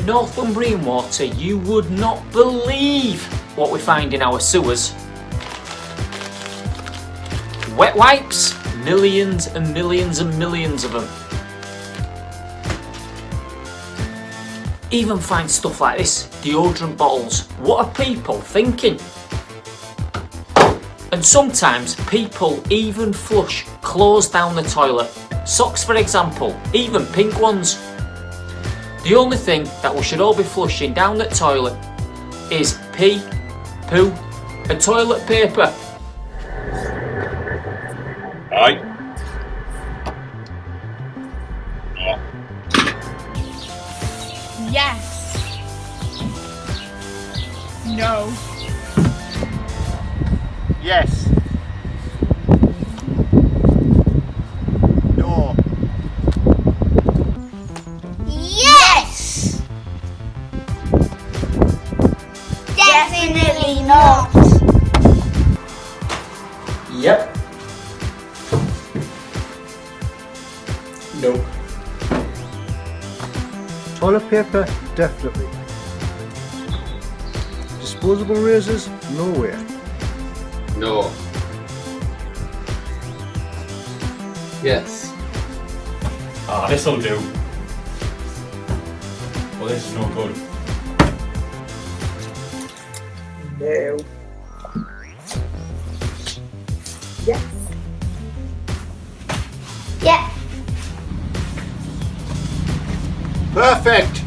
Northumbrian water, you would not believe what we find in our sewers. Wet wipes, millions and millions and millions of them. Even find stuff like this, deodorant bottles. What are people thinking? And sometimes people even flush clothes down the toilet. Socks for example, even pink ones. The only thing that we should all be flushing down the toilet is pee, poo and toilet paper. Aye. Yes. No. Yes. Definitely not. Yep. No. Toilet paper, definitely. Disposable razors, no way. No. Yes. Ah, this'll do. Well, this is no good. No. Yes. Yeah. Perfect.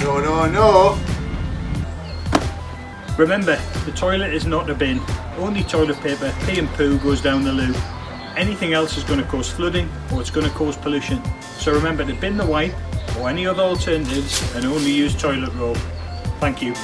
No, no, no. Remember, the toilet is not a bin. Only toilet paper, pee and poo goes down the loo. Anything else is going to cause flooding or it's going to cause pollution. So remember to bin the wipe or any other alternatives and only use toilet roll. Thank you.